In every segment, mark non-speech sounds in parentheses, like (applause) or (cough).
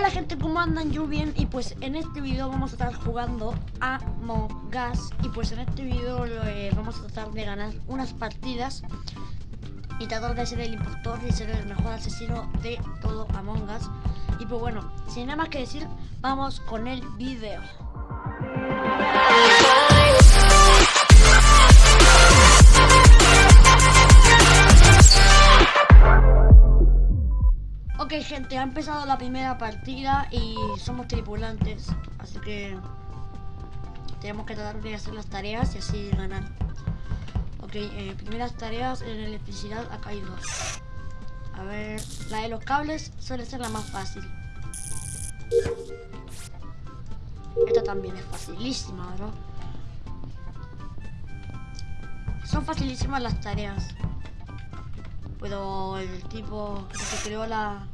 Hola gente, ¿cómo andan? Yo bien y pues en este video vamos a estar jugando a Us Y pues en este video eh, vamos a tratar de ganar unas partidas Y tratar de ser el impostor y ser el mejor asesino de todo Among Us Y pues bueno, sin nada más que decir, vamos con el video Ok gente, ha empezado la primera partida y somos tripulantes, así que tenemos que tratar de hacer las tareas y así ganar. Ok, eh, primeras tareas en electricidad ha caído. A ver, la de los cables suele ser la más fácil. Esta también es facilísima, ¿verdad? Son facilísimas las tareas. Pero el tipo que creó la...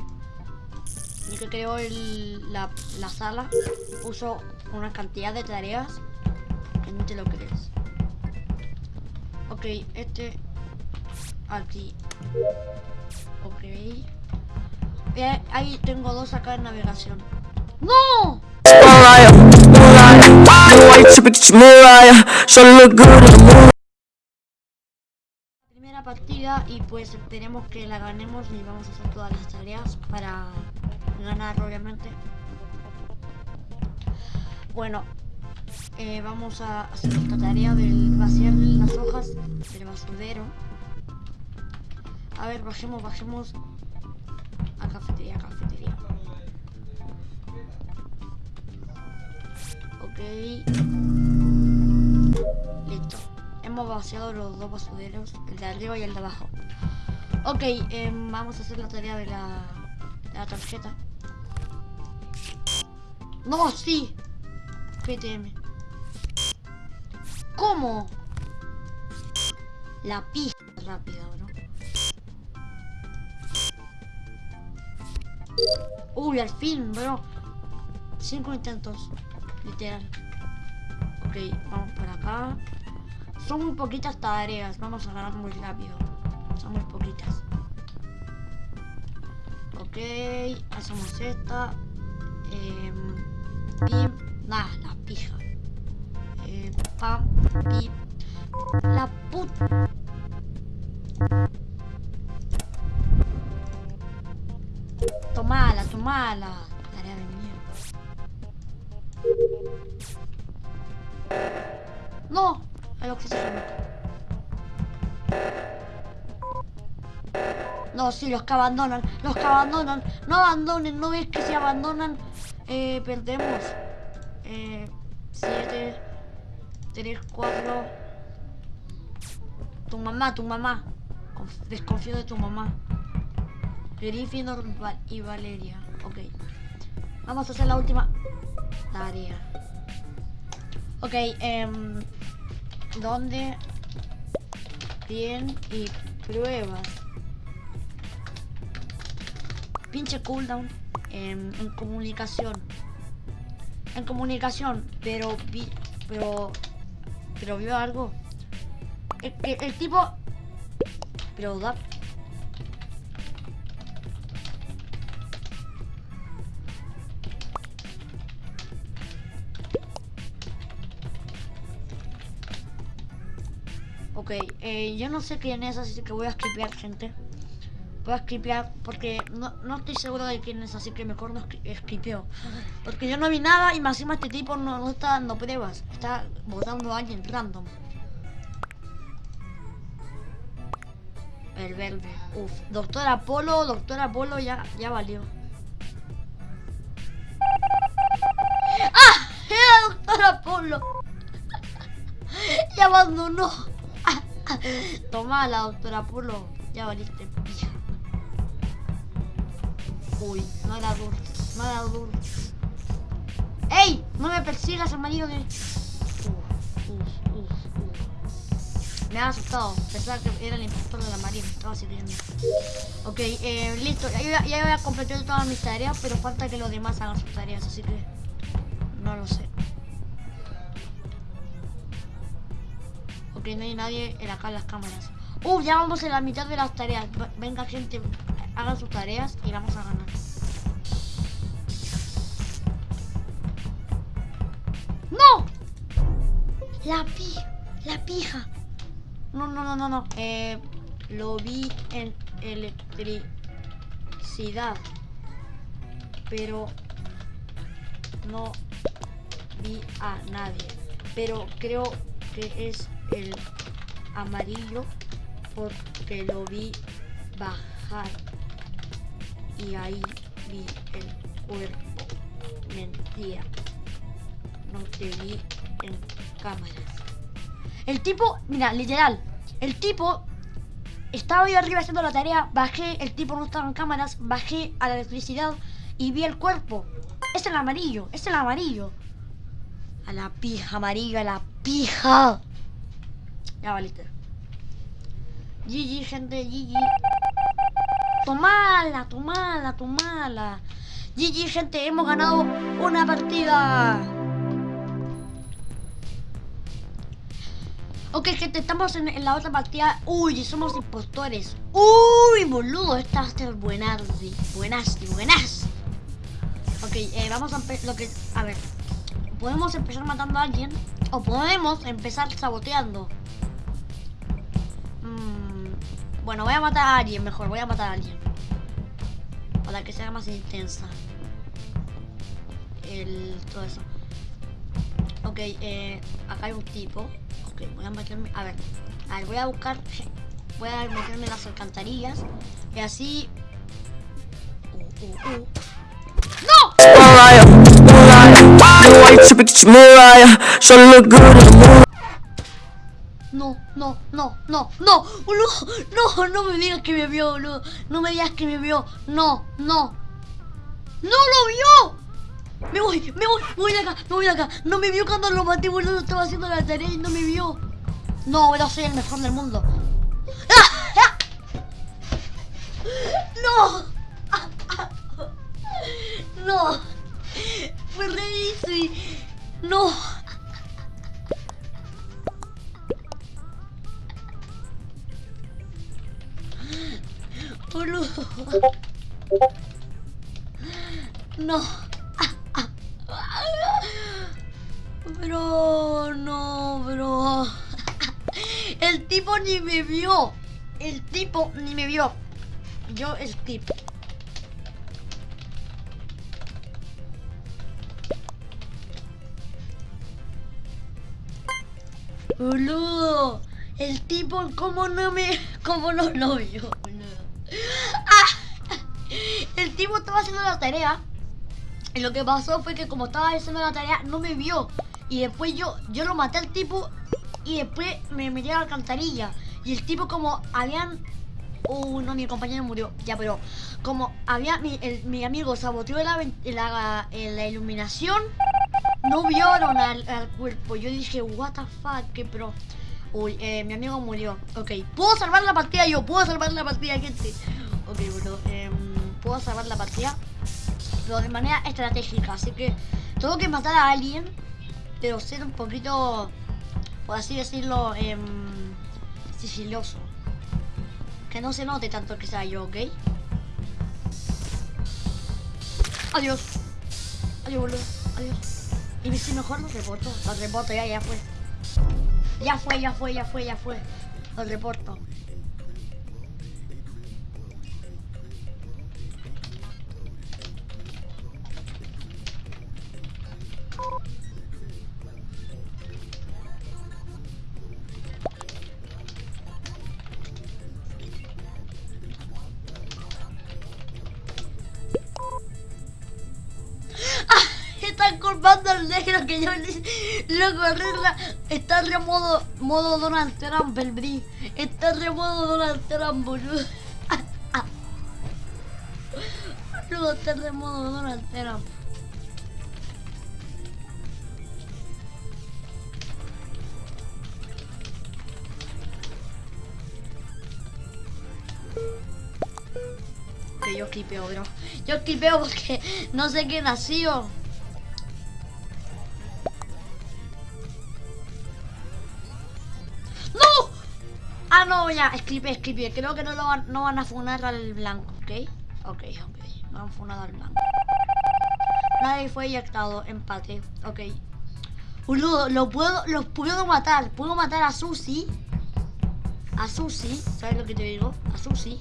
El que creó el, la, la sala puso una cantidad de tareas que no te lo crees. Ok, este aquí. Ok. Eh, ahí tengo dos acá en navegación. ¡No! Partida y pues esperemos que la ganemos y vamos a hacer todas las tareas para ganar obviamente. Bueno, eh, vamos a hacer esta tarea del vaciar las hojas del basurero. A ver, bajemos, bajemos a cafetería, cafetería. Ok. Listo. Hemos vaciado los dos basureros, el de arriba y el de abajo. Ok, eh, vamos a hacer la tarea de la, de la tarjeta. ¡No, sí! PTM. ¿Cómo? La pista rápida, ¿no? Uy, al fin, bro. Cinco intentos. Literal. Ok, vamos para acá. Son muy poquitas tareas. Vamos a ganar muy rápido. Son muy poquitas. Ok, hacemos esta. Eh, y nada, la pija. Eh, pam, pi. La puta. Tomala, tomala. Tarea de mierda. No, el oxígeno. No, sí, los que abandonan, los que abandonan, no abandonen, no ves que si abandonan, eh, perdemos. Eh, 7, 3, 4. Tu mamá, tu mamá. Desconfío de tu mamá. Gryffindor y Valeria. Ok. Vamos a hacer la última tarea. Ok, eh, ¿dónde? Bien y pruebas. Pinche cooldown en, en comunicación. En comunicación, pero vi, pero pero vio algo. El, el, el tipo pero da Ok, eh, yo no sé quién es, así que voy a escribir gente. Voy a escribir porque no, no, estoy seguro de quién es, así que mejor no escribio. Porque yo no vi nada y más este tipo no, no está dando pruebas. Está votando a alguien random. El verde. Uf, doctor Apolo, doctor Apolo ya, ya valió. ¡Ah! Era doctor Apolo. (laughs) y abandonó. (laughs) Toma la doctora Apolo. Ya valiste, pija. Uy, no era duro. No era duro. ¡Ey! No me persigas, amarillo uf. Me ha asustado. Pensaba que era el impostor de la marina. Estaba sirviendo. Ok, eh, listo. Ya, ya voy a completar todas mis tareas, pero falta que los demás hagan sus tareas, así que... No lo sé. porque no hay nadie en acá en las cámaras. Uh, ya vamos en la mitad de las tareas. Venga, gente, hagan sus tareas y vamos a ganar. ¡No! La pi... La pija. No, no, no, no, no. Eh, lo vi en electricidad. Pero... No vi a nadie. Pero creo que es el amarillo porque lo vi bajar. Y ahí vi el cuerpo. Mentira. No te vi en cámaras. El tipo, mira, literal. El tipo estaba yo arriba haciendo la tarea, bajé, el tipo no estaba en cámaras, bajé a la electricidad y vi el cuerpo. Es el amarillo, es el amarillo. A la pija, amarillo, a la pija. Ya valiste. GG, gente, GG. Tomala, tomala, tomala. GG, gente, hemos ganado una partida. Ok, gente, estamos en, la otra partida. Uy, somos impostores. Uy, boludo, esta va a ser buenas. Ok, eh, vamos a empezar. Lo que. A ver. Podemos empezar matando a alguien. O podemos empezar saboteando. Bueno, voy a matar a alguien mejor. Voy a matar a alguien. Para que sea más intensa. El. todo eso. Ok, eh, acá hay un tipo. Ok, voy a meterme... A ver, a ver, voy a buscar... Voy a meterme las alcantarillas. Y así... Uh, uh, uh. ¡No! No, no, no, no, no, boludo, no, no me digas que me vio, boludo, no me digas que me vio, no, no, no lo vio. Me voy, me voy, me voy de acá, me voy de acá. No me vio cuando lo maté, boludo. Estaba haciendo la tarea y no me vio. No, pero soy el mejor del mundo. Boludo. El tipo, ¿cómo no me... ¿Cómo no lo vio, ah. El tipo estaba haciendo la tarea. Y lo que pasó fue que como estaba haciendo la tarea, no me vio. Y después yo, yo lo maté al tipo y después me metí a la alcantarilla. Y el tipo como habían... Uh, no, mi compañero murió. Ya, pero como había mi, mi amigo saboteó la, la, la, iluminación, no vieron al, al, cuerpo. Yo dije, what the fuck, qué pro. Uy, eh, mi amigo murió. Ok, puedo salvar la partida yo, puedo salvar la partida, gente. Ok, bueno, eh, puedo salvar la partida. Pero de manera estratégica, así que tengo que matar a alguien pero ser un poquito, por así decirlo, eh, sigiloso. Que no se note tanto que sea yo, ¿ok? Adiós. Adiós, boludo. Adiós. Y si mejor lo reporto. Lo reporto, ya, ya fue. Ya fue, ya fue, ya fue, ya fue. Lo reporto. Culpando al negro que yo lo arregla. Está re modo, modo Donald Trump el Bri. Está re modo Donald Trump, boludo. (laughs) Boludo, está re modo Donald Trump. Que yo clipeo, bro. Yo clipeo porque no sé qué nació. Ya, escribe, escribe. Creo que no, lo van, no van a funar al blanco, ¿ok? Ok, ok. No han funado al blanco. Nadie fue eyectado. Empate. Ok. Boludo, lo puedo, los puedo matar. Puedo matar a Susi. A Susi, ¿sabes lo que te digo? A Susi.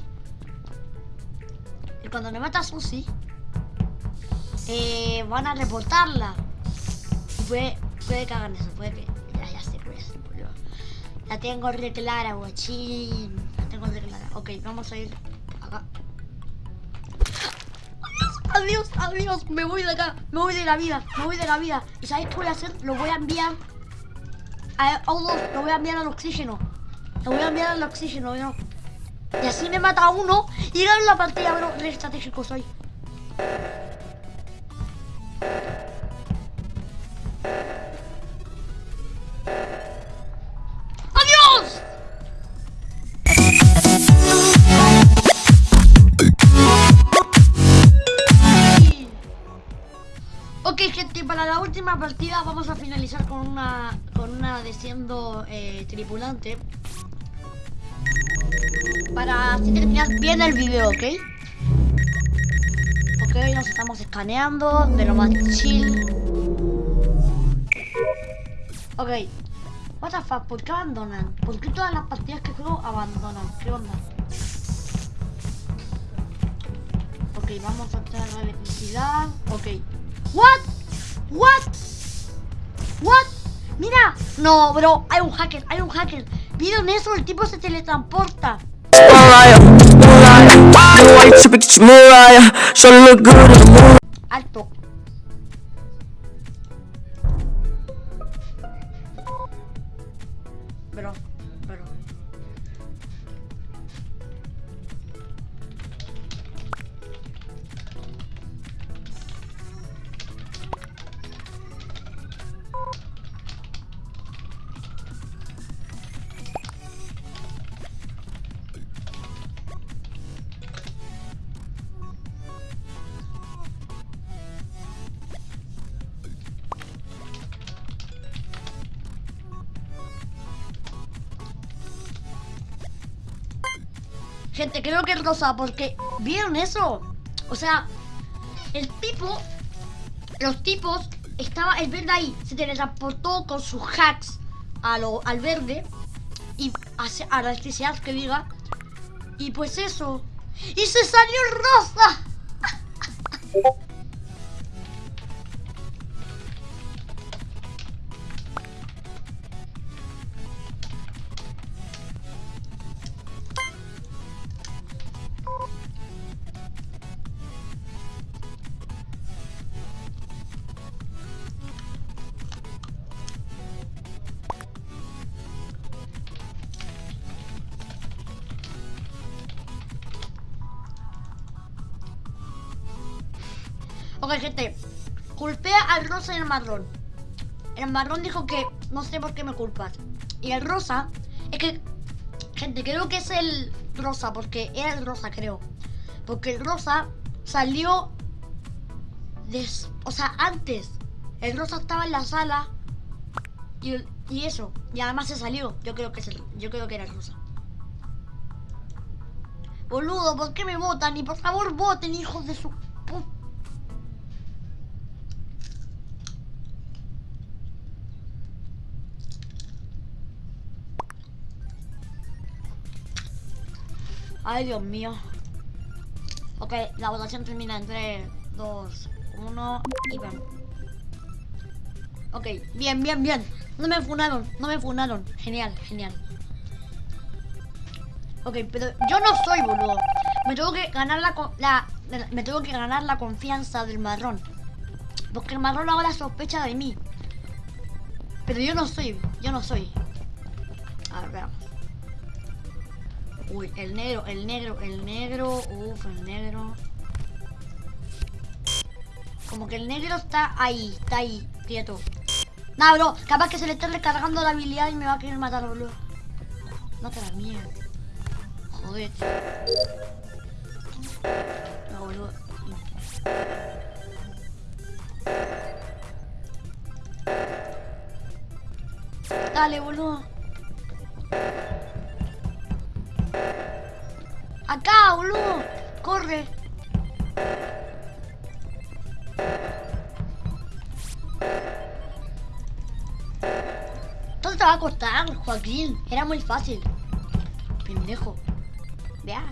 Y cuando me mata a Susi, eh, van a reportarla. puede, puede cagar en eso, puede que. La tengo re clara, guachín. La tengo re clara. Ok, vamos a ir acá. Adiós, adiós, me voy de acá, me voy de la vida, me voy de la vida. ¿Y sabéis qué voy a hacer? Lo voy a enviar a O2, lo voy a enviar al oxígeno. Lo voy a enviar al oxígeno, bro. Y así me mata uno y gano la partida, bro. Re estratégico soy. Partida vamos a finalizar con una con una de eh, tripulante. Para así terminar bien el video, ¿ok? Ok, nos estamos escaneando de lo más chill. Ok. What the fuck, ¿por qué abandonan? ¿Por qué todas las partidas que juego abandonan? ¿Qué onda? Ok, vamos a tener la electricidad. Ok. What? What? What? Mira. No, bro, hay un hacker, hay un hacker. ¿Vieron eso? El tipo se teletransporta. Mariah, Gente, creo que es rosa, porque ¿vieron eso? O sea, el tipo, los tipos, estaba el verde ahí, se teletransportó con sus hacks a lo, al verde y hace- a la electricidad que diga. Y pues eso. ¡Y se salió rosa! (laughs) Ok, gente. Culpé al rosa y al marrón. El marrón dijo que no sé por qué me culpas. Y el rosa, es que, gente, creo que es el rosa, porque era el rosa, creo. Porque el rosa salió, o sea, antes. El rosa estaba en la sala y eso. Y además se salió. Yo creo que es el, yo creo que era el rosa. Boludo, ¿por qué me votan? Y por favor voten, hijos de su puta. Ay, Dios mío. Ok, la votación termina en 3, 2, 1 y vamos. Ok, bien, bien, bien. No me funaron, no me funaron. Genial, genial. Ok, pero yo no soy boludo. Me tengo que ganar la, me tengo que ganar la confianza del marrón. Porque el marrón ahora sospecha de mí. Pero yo no soy, yo no soy. A ver, veamos. Uy, el negro, el negro, el negro, uff, el negro. Como que el negro está ahí, está ahí, quieto. Nah, bro, capaz que se le está recargando la habilidad y me va a querer matar, boludo. No te la mierda. Joder. No, boludo. Dale, boludo. Acá, boludo. Corre. va a costar, Joaquín? Era muy fácil. Pendejo. Vea.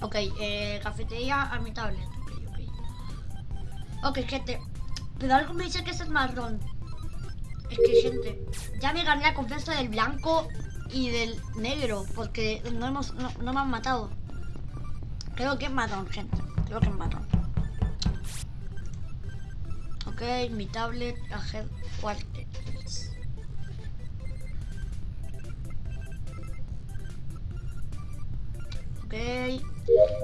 Ok, eh, cafetería a mi tablet. Ok, ok. Ok, gente. Pero algo me dice que ese es marrón. Que, gente, ya me gané la confianza del blanco y del negro. Porque no, hemos, no, no me han matado. Creo que es marrón, gente. Creo que es marrón. Ok, mi tablet, ahead quarters. Ok.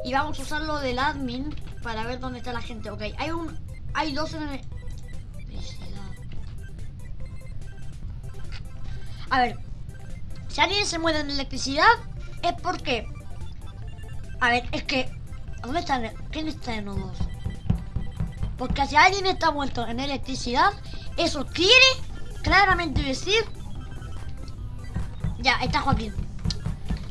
Y vamos a usar lo del admin para ver dónde está la gente. Ok, hay un. Hay dos en el. A ver. Si alguien se muere en electricidad, es porque. A ver, es que. ¿Dónde están? ¿Quién está en los? Porque si alguien está muerto en electricidad, eso quiere claramente decir. Ya, está Joaquín.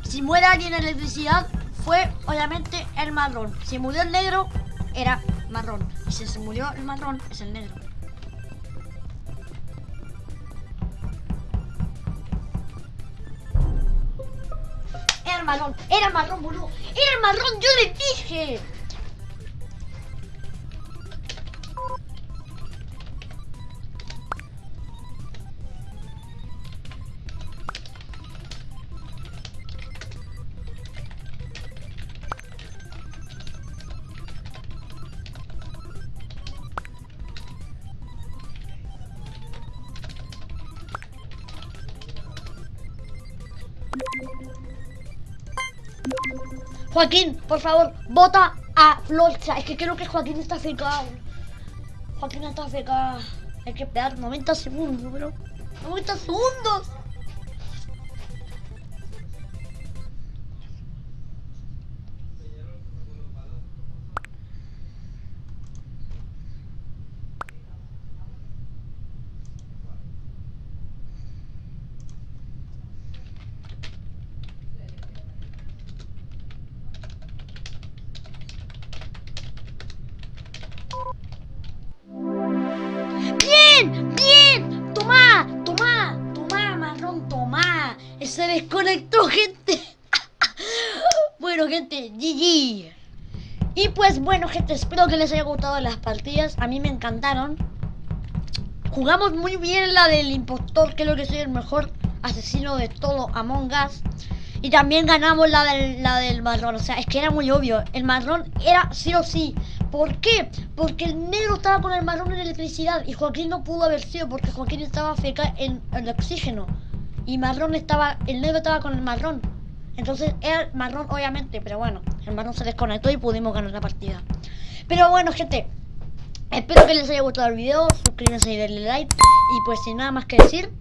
Si muere alguien en electricidad, fue obviamente el marrón. Si murió el negro, era marrón. Y si se murió el marrón, es el negro. El marrón, era marrón, boludo. Era marrón, yo le dije. Joaquín, por favor, vota a Florcha. Es que creo que Joaquín está secado. Joaquín está secado. Hay que esperar 90 segundos, bro. 90 segundos. Gente. (laughs) bueno, gente, GG. Y pues bueno, gente, espero que les haya gustado las partidas. A mí me encantaron. Jugamos muy bien la del impostor, creo que soy el mejor asesino de todo Among Us. Y también ganamos la del, la del marrón. O sea, es que era muy obvio. El marrón era sí o sí. ¿Por qué? Porque el negro estaba con el marrón en electricidad. Y Joaquín no pudo haber sido porque Joaquín estaba feca en el oxígeno. Y marrón estaba. El negro estaba con el marrón. Entonces era el marrón, obviamente. Pero bueno, el marrón se desconectó y pudimos ganar la partida. Pero bueno, gente. Espero que les haya gustado el video. Suscríbanse y denle like. Y pues sin nada más que decir,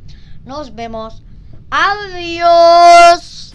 nos vemos. Adiós.